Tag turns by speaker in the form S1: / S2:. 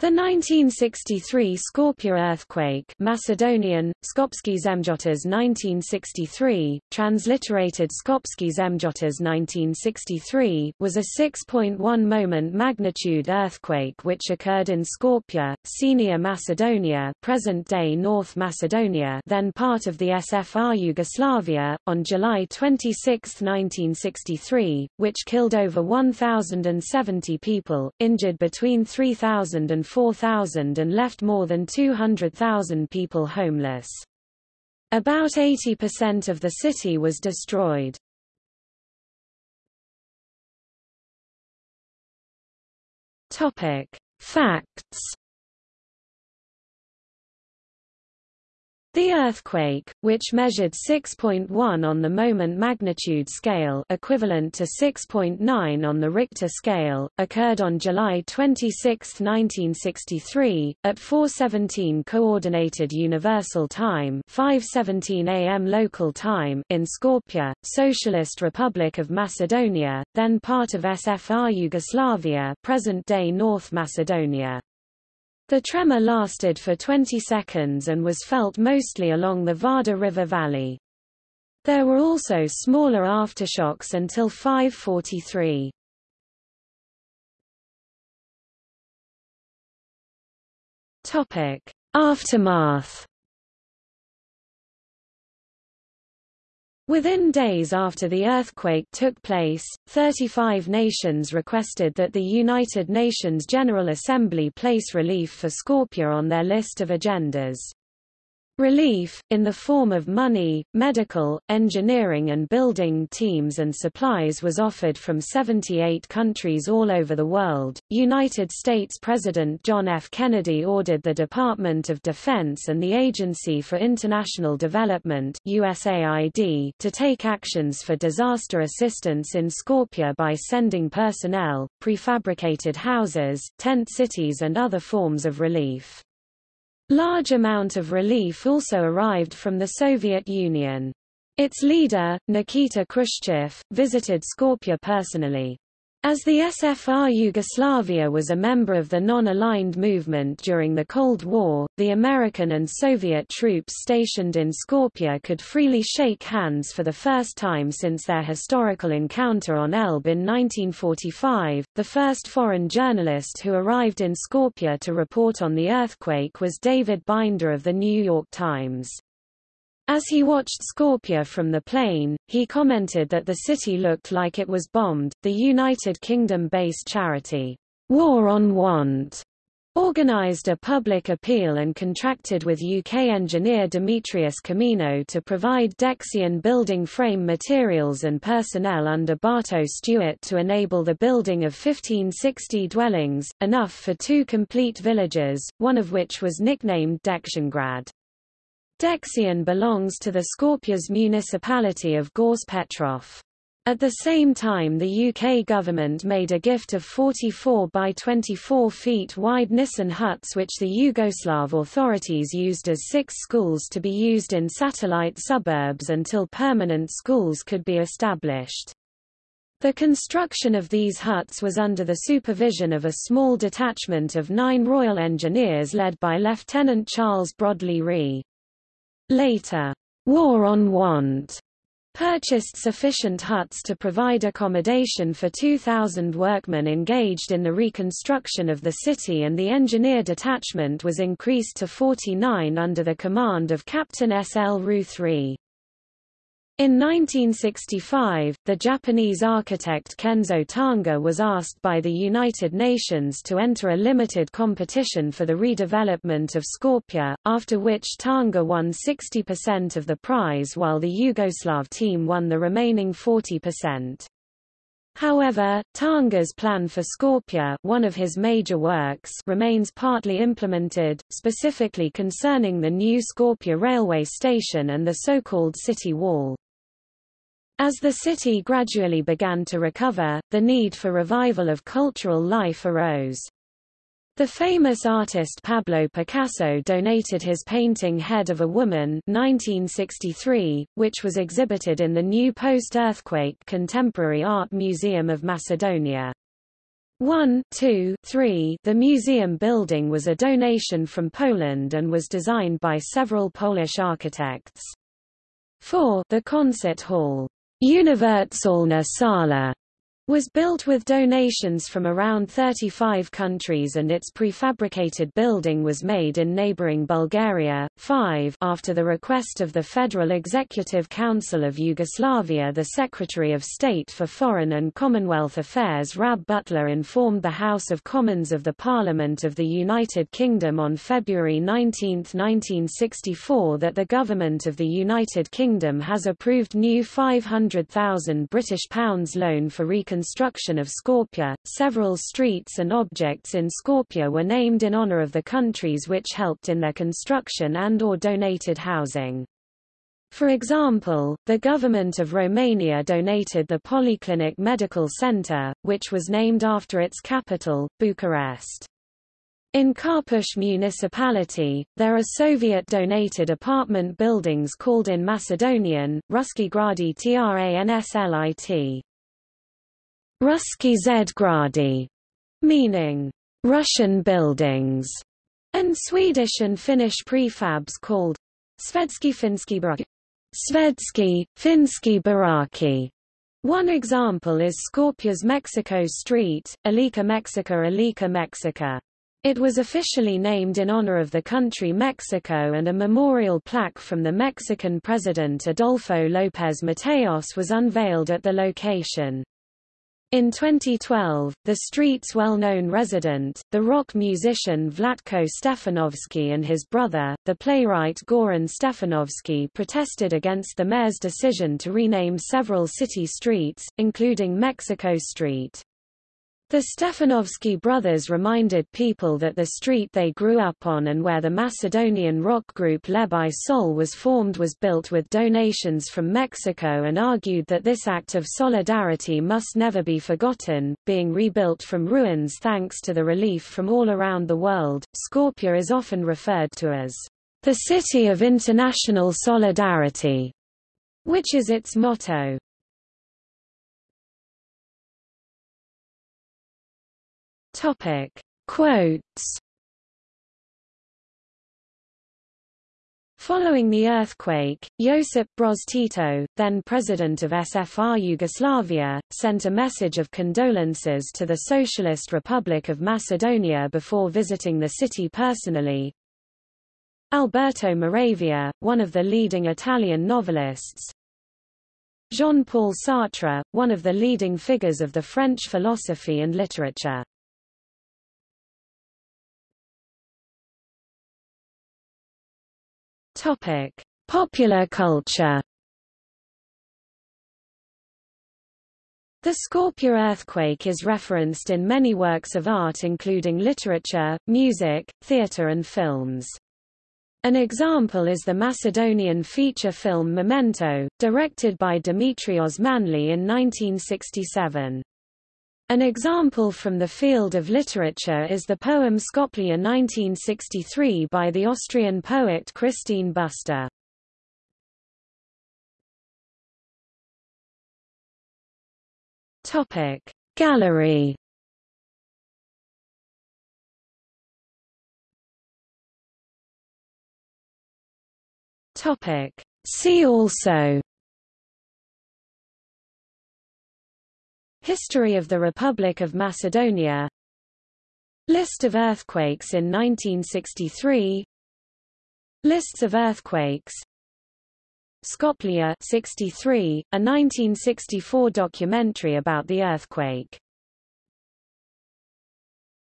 S1: The 1963 Skopje earthquake Macedonian, Skopski Zemljotres 1963, transliterated Skopski Zemljotres 1963, was a 6.1 moment magnitude earthquake which occurred in Skopje, Senia Macedonia present-day North Macedonia then part of the SFR Yugoslavia, on July 26, 1963, which killed over 1,070 people, injured between 3,000 and 4,000 and left more than 200,000 people homeless. About 80% of the city was destroyed. Topic: Facts The earthquake, which measured 6.1 on the moment magnitude scale equivalent to 6.9 on the Richter scale, occurred on July 26, 1963, at 4.17 Coordinated Universal Time 5.17 am local time in Skopje, Socialist Republic of Macedonia, then part of SFR Yugoslavia present-day North Macedonia. The tremor lasted for 20 seconds and was felt mostly along the Vardar River valley. There were also smaller aftershocks until 543. Topic: Aftermath Within days after the earthquake took place, 35 nations requested that the United Nations General Assembly place relief for Skopje on their list of agendas. Relief, in the form of money, medical, engineering and building teams and supplies was offered from 78 countries all over the world. United States President John F. Kennedy ordered the Department of Defense and the Agency for International Development USAID to take actions for disaster assistance in Skopje by sending personnel, prefabricated houses, tent cities and other forms of relief. Large amount of relief also arrived from the Soviet Union. Its leader, Nikita Khrushchev, visited Skopje personally. As the SFR Yugoslavia was a member of the non-aligned movement during the Cold War, the American and Soviet troops stationed in Skopje could freely shake hands for the first time since their historical encounter on Elbe in 1945. The first foreign journalist who arrived in Skopje to report on the earthquake was David Binder of the New York Times. As he watched Skopje from the plane, he commented that the city looked like it was bombed. The United Kingdom-based charity, War on Want, organized a public appeal and contracted with UK engineer Demetrius Comino to provide Dexion building frame materials and personnel under Bartow Stewart to enable the building of 1560 dwellings, enough for two complete villages, one of which was nicknamed Dexiongrad. Dexion belongs to the Skopje's municipality of Gjorče Petrov. At the same time the UK government made a gift of 44 by 24 feet wide Nissen huts which the Yugoslav authorities used as six schools to be used in satellite suburbs until permanent schools could be established. The construction of these huts was under the supervision of a small detachment of nine Royal Engineers led by Lieutenant Charles Brodley Ree. Later, War on Want purchased sufficient huts to provide accommodation for 2,000 workmen engaged in the reconstruction of the city and the engineer detachment was increased to 49 under the command of Captain S. L. Ruth Ree. In 1965, the Japanese architect Kenzo Tange was asked by the United Nations to enter a limited competition for the redevelopment of Skopje, after which Tange won 60% of the prize while the Yugoslav team won the remaining 40%. However, Tange's plan for Skopje one of his major works remains partly implemented, specifically concerning the new Skopje railway station and the so-called city wall. As the city gradually began to recover, the need for revival of cultural life arose. The famous artist Pablo Picasso donated his painting Head of a Woman 1963, which was exhibited in the new post-earthquake Contemporary Art Museum of Macedonia. 1 2, 3 The museum building was a donation from Poland and was designed by several Polish architects. 4 The concert hall, Uniwersalna Sala, was built with donations from around 35 countries and its prefabricated building was made in neighboring Bulgaria. 5 After the request of the Federal Executive Council of Yugoslavia the Secretary of State for Foreign and Commonwealth Affairs Rab Butler informed the House of Commons of the Parliament of the United Kingdom on February 19, 1964 that the Government of the United Kingdom has approved new £500,000 British pounds loan for reconstruction construction of Skopje. Several streets and objects in Skopje were named in honor of the countries which helped in their construction and or donated housing. For example, the government of Romania donated the Polyclinic Medical Center, which was named after its capital, Bucharest. In Karpoš municipality, there are Soviet-donated apartment buildings called in Macedonian, Ruski Gradi Translit. Ruski Zgradi, meaning Russian buildings, and Swedish and Finnish prefabs called Svedski Finski Baraki. Svedski, Finski Baraki. One example is Skopje's Mexico Street, Alica Mexica Alica Mexica. It was officially named in honor of the country Mexico and a memorial plaque from the Mexican president Adolfo López Mateos was unveiled at the location. In 2012, the street's well-known resident, the rock musician Vlatko Stefanovski and his brother, the playwright Goran Stefanovski protested against the mayor's decision to rename several city streets, including Mexico Street. The Stefanovski brothers reminded people that the street they grew up on and where the Macedonian rock group Leb i Sol was formed was built with donations from Mexico and argued that this act of solidarity must never be forgotten, being rebuilt from ruins thanks to the relief from all around the world. Skopje is often referred to as the city of international solidarity, which is its motto. Topic. Quotes Following the earthquake, Josip Broz Tito, then president of SFR Yugoslavia, sent a message of condolences to the Socialist Republic of Macedonia before visiting the city personally. Alberto Moravia, one of the leading Italian novelists. Jean-Paul Sartre, one of the leading figures of the French philosophy and literature. Topic: Popular culture. The Skopje earthquake is referenced in many works of art including literature, music, theatre and films. An example is the Macedonian feature film Memento, directed by Dimitrie Osmanli in 1967. An example from the field of literature is the poem Skopje 1963 by the Austrian poet Christine Busta. Topic Gallery Topic See also History of the Republic of Macedonia. List of earthquakes in 1963 Lists of earthquakes. Skopje 63, a 1964 documentary about the earthquake